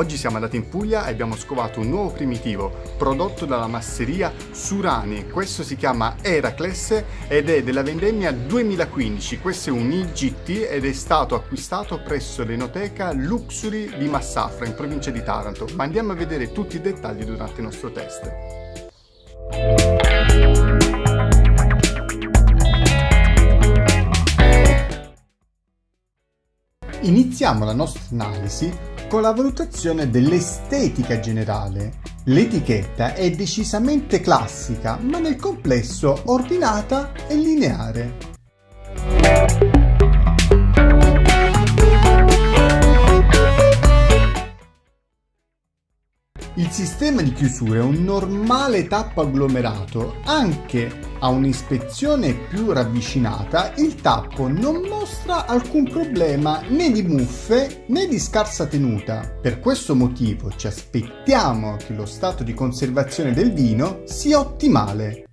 Oggi siamo andati in Puglia e abbiamo scovato un nuovo primitivo prodotto dalla masseria Surani. Questo si chiama Heracles ed è della vendemmia 2015. Questo è un IGT ed è stato acquistato presso l'enoteca Luxury di Massafra in provincia di Taranto. Ma andiamo a vedere tutti i dettagli durante il nostro test. Iniziamo la nostra analisi con la valutazione dell'estetica generale. L'etichetta è decisamente classica, ma nel complesso ordinata e lineare. Il sistema di chiusura è un normale tappo agglomerato, anche a un'ispezione più ravvicinata il tappo non mostra alcun problema né di muffe né di scarsa tenuta. Per questo motivo ci aspettiamo che lo stato di conservazione del vino sia ottimale.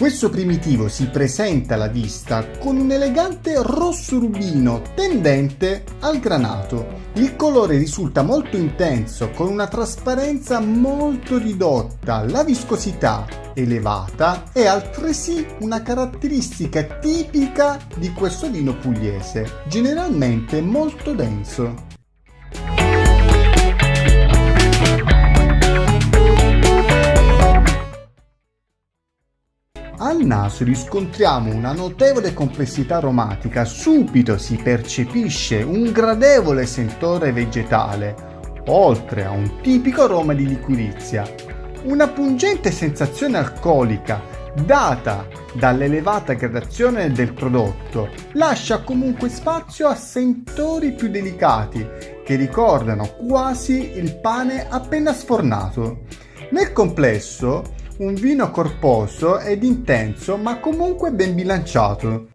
Questo primitivo si presenta alla vista con un elegante rosso rubino tendente al granato. Il colore risulta molto intenso con una trasparenza molto ridotta, la viscosità elevata è altresì una caratteristica tipica di questo vino pugliese, generalmente molto denso. Al naso riscontriamo una notevole complessità aromatica, subito si percepisce un gradevole sentore vegetale, oltre a un tipico aroma di liquirizia. Una pungente sensazione alcolica, data dall'elevata gradazione del prodotto, lascia comunque spazio a sentori più delicati, che ricordano quasi il pane appena sfornato. Nel complesso, un vino corposo ed intenso ma comunque ben bilanciato.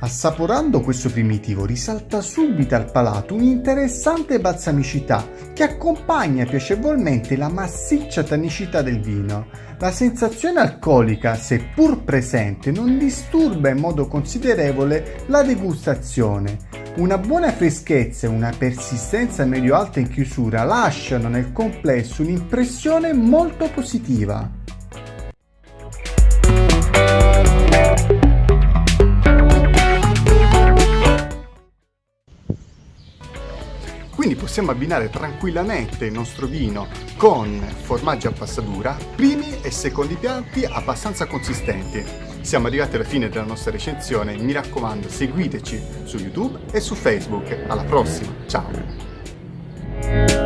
Assaporando questo primitivo risalta subito al palato un'interessante balsamicità che accompagna piacevolmente la massiccia tannicità del vino. La sensazione alcolica, seppur presente, non disturba in modo considerevole la degustazione, una buona freschezza e una persistenza medio-alta in chiusura lasciano nel complesso un'impressione molto positiva. Quindi possiamo abbinare tranquillamente il nostro vino con formaggi a passatura, primi e secondi piatti abbastanza consistenti. Siamo arrivati alla fine della nostra recensione, mi raccomando seguiteci su YouTube e su Facebook. Alla prossima, ciao!